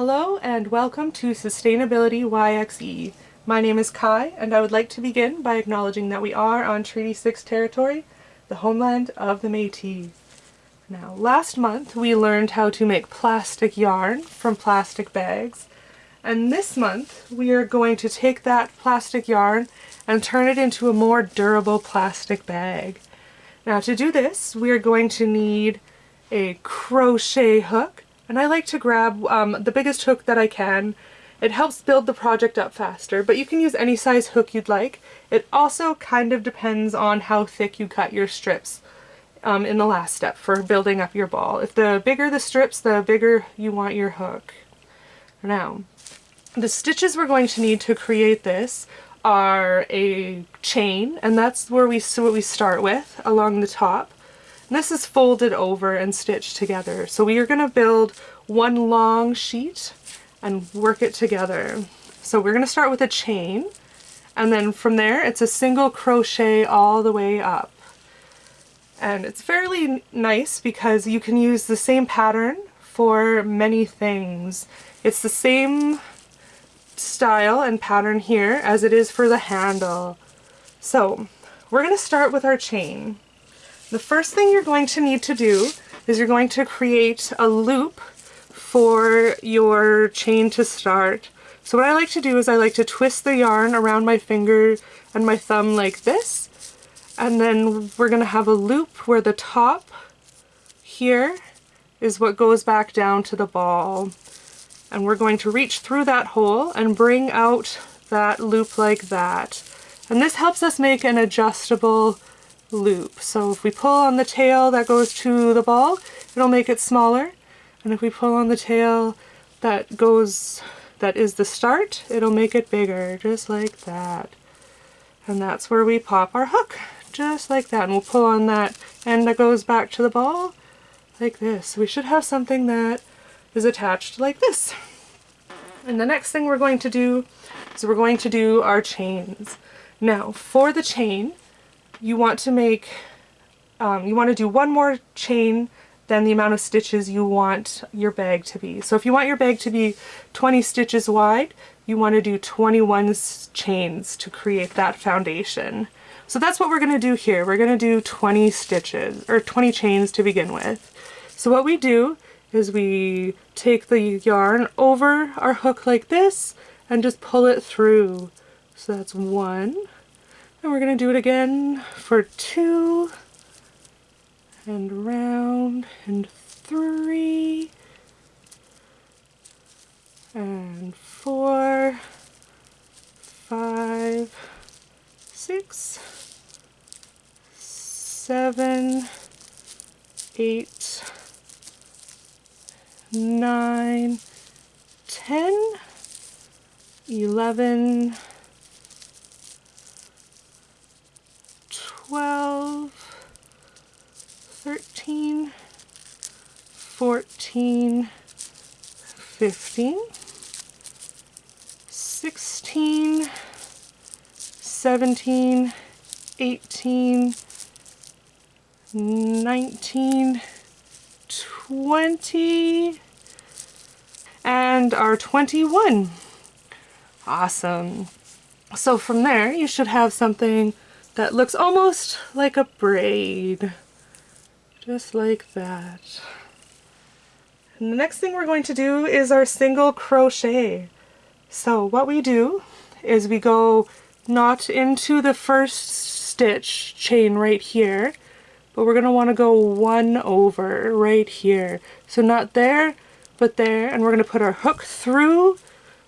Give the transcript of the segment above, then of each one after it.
Hello and welcome to Sustainability YXE. My name is Kai and I would like to begin by acknowledging that we are on Treaty 6 territory, the homeland of the Métis. Now, last month we learned how to make plastic yarn from plastic bags and this month we are going to take that plastic yarn and turn it into a more durable plastic bag. Now to do this we are going to need a crochet hook and I like to grab um, the biggest hook that I can. It helps build the project up faster, but you can use any size hook you'd like. It also kind of depends on how thick you cut your strips um, in the last step for building up your ball. If the bigger the strips, the bigger you want your hook. Now, the stitches we're going to need to create this are a chain, and that's where we, so what we start with along the top. This is folded over and stitched together. So we are going to build one long sheet and work it together. So we're going to start with a chain and then from there it's a single crochet all the way up. And it's fairly nice because you can use the same pattern for many things. It's the same style and pattern here as it is for the handle. So we're going to start with our chain. The first thing you're going to need to do is you're going to create a loop for your chain to start. So what I like to do is I like to twist the yarn around my finger and my thumb like this. And then we're going to have a loop where the top here is what goes back down to the ball. And we're going to reach through that hole and bring out that loop like that. And this helps us make an adjustable loop. So if we pull on the tail that goes to the ball, it'll make it smaller. And if we pull on the tail that goes, that is the start, it'll make it bigger, just like that. And that's where we pop our hook, just like that. And we'll pull on that end that goes back to the ball, like this. We should have something that is attached like this. And the next thing we're going to do is we're going to do our chains. Now, for the chain, you want to make, um, you want to do one more chain than the amount of stitches you want your bag to be. So if you want your bag to be 20 stitches wide, you want to do 21 chains to create that foundation. So that's what we're going to do here. We're going to do 20 stitches, or 20 chains to begin with. So what we do is we take the yarn over our hook like this and just pull it through. So that's one, and we're going to do it again for two and round and three and four, five, six, seven, eight, nine, ten, eleven, 12, 13, 14, 15, 16, 17, 18, 19, 20, and our 21. Awesome. So from there, you should have something that looks almost like a braid. Just like that. And the next thing we're going to do is our single crochet. So what we do is we go not into the first stitch chain right here, but we're going to want to go one over right here. So not there, but there, and we're going to put our hook through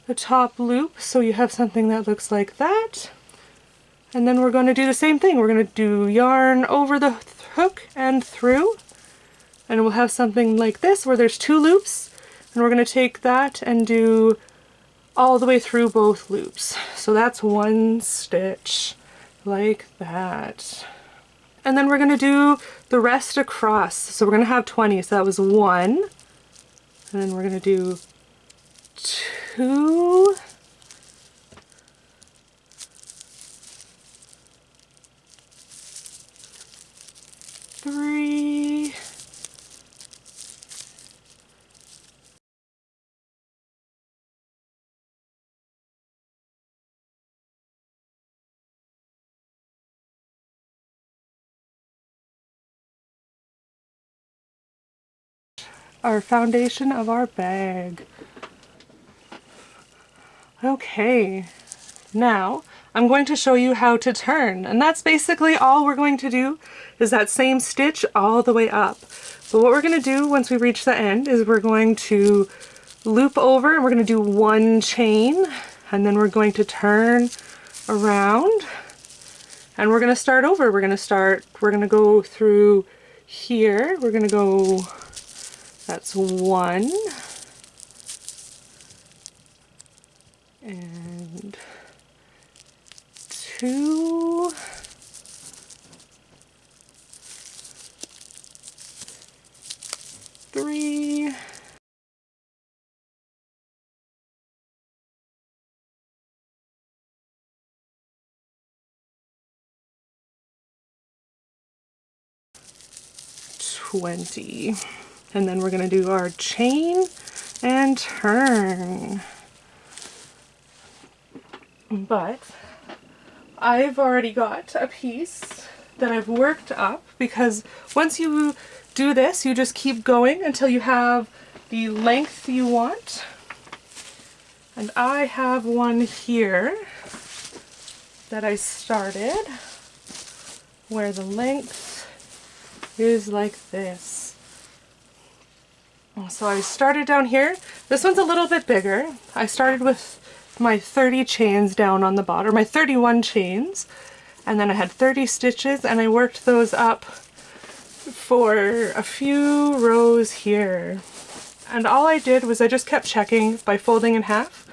the top loop so you have something that looks like that. And then we're going to do the same thing. We're going to do yarn over the hook and through. And we'll have something like this where there's two loops. And we're going to take that and do all the way through both loops. So that's one stitch like that. And then we're going to do the rest across. So we're going to have 20. So that was one. And then we're going to do two three, our foundation of our bag. Okay, now I'm going to show you how to turn and that's basically all we're going to do is that same stitch all the way up. But what we're going to do once we reach the end is we're going to loop over and we're going to do one chain and then we're going to turn around and we're going to start over. We're going to start, we're going to go through here. We're going to go, that's one. And two. Three. Twenty and then we're going to do our chain and turn but I've already got a piece that I've worked up because once you do this you just keep going until you have the length you want and I have one here that I started where the length is like this. So I started down here. This one's a little bit bigger. I started with my 30 chains down on the bottom, my 31 chains, and then I had 30 stitches and I worked those up for a few rows here. And all I did was I just kept checking by folding in half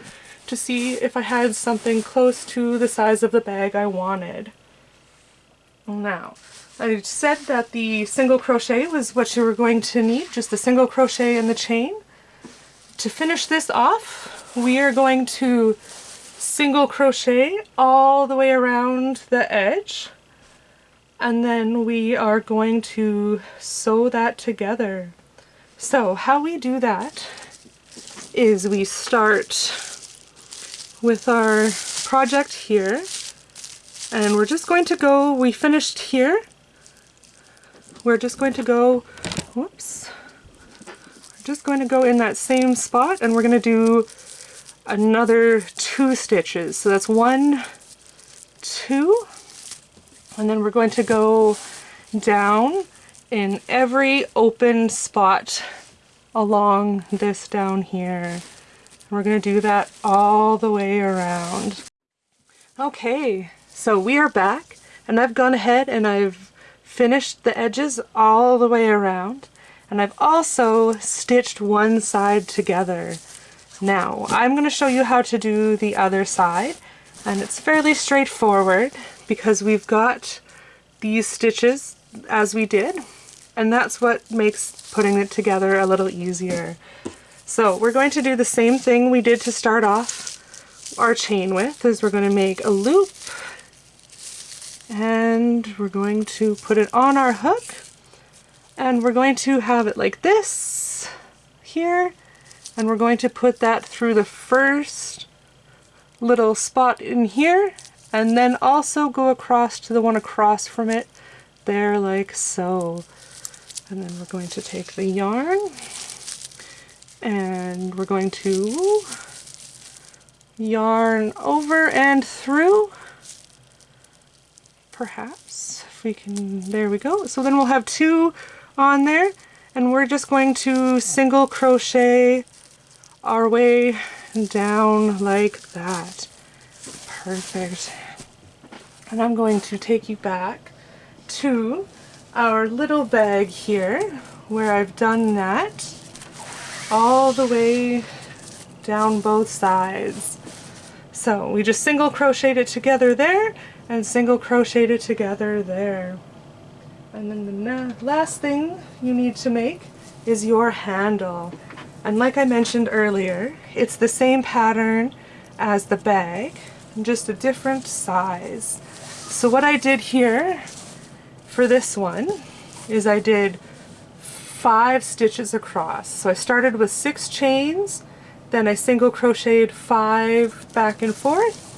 to see if I had something close to the size of the bag I wanted. Now, I said that the single crochet was what you were going to need, just the single crochet and the chain. To finish this off, we are going to single crochet all the way around the edge and then we are going to sew that together. So how we do that is we start with our project here and we're just going to go, we finished here we're just going to go, whoops, we're just going to go in that same spot and we're going to do another two stitches. So that's one, two, and then we're going to go down in every open spot along this down here. And we're going to do that all the way around. Okay, so we are back and I've gone ahead and I've finished the edges all the way around and I've also stitched one side together. Now I'm going to show you how to do the other side and it's fairly straightforward because we've got these stitches as we did and that's what makes putting it together a little easier. So we're going to do the same thing we did to start off our chain with is we're going to make a loop and we're going to put it on our hook. And we're going to have it like this here. And we're going to put that through the first little spot in here. And then also go across to the one across from it there like so. And then we're going to take the yarn. And we're going to yarn over and through perhaps. If we can, there we go. So then we'll have two on there and we're just going to single crochet our way down like that. Perfect. And I'm going to take you back to our little bag here where I've done that all the way down both sides. So we just single crocheted it together there and single crocheted together there. And then the last thing you need to make is your handle. And like I mentioned earlier, it's the same pattern as the bag, just a different size. So what I did here for this one is I did five stitches across. So I started with six chains, then I single crocheted five back and forth,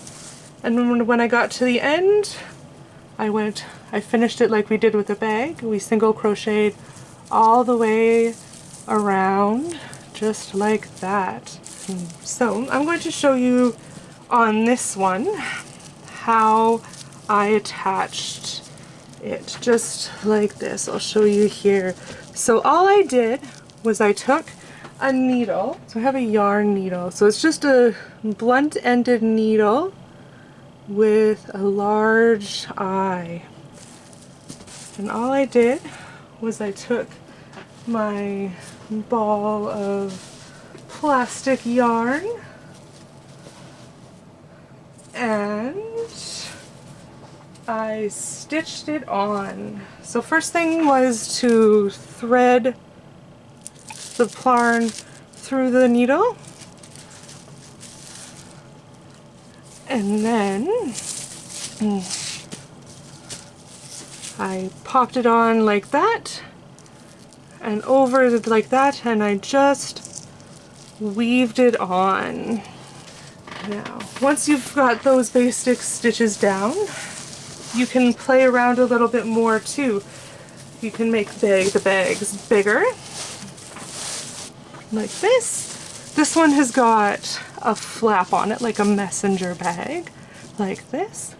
and when I got to the end, I went, I finished it like we did with the bag. We single crocheted all the way around just like that. So I'm going to show you on this one how I attached it just like this. I'll show you here. So all I did was I took a needle. So I have a yarn needle. So it's just a blunt ended needle with a large eye. And all I did was I took my ball of plastic yarn and I stitched it on. So first thing was to thread the plarn through the needle and then mm, I popped it on like that and over like that and I just weaved it on. Now, once you've got those basic stitches down, you can play around a little bit more too. You can make the bags bigger, like this. This one has got a flap on it, like a messenger bag, like this.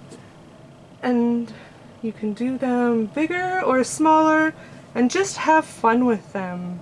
And you can do them bigger or smaller and just have fun with them.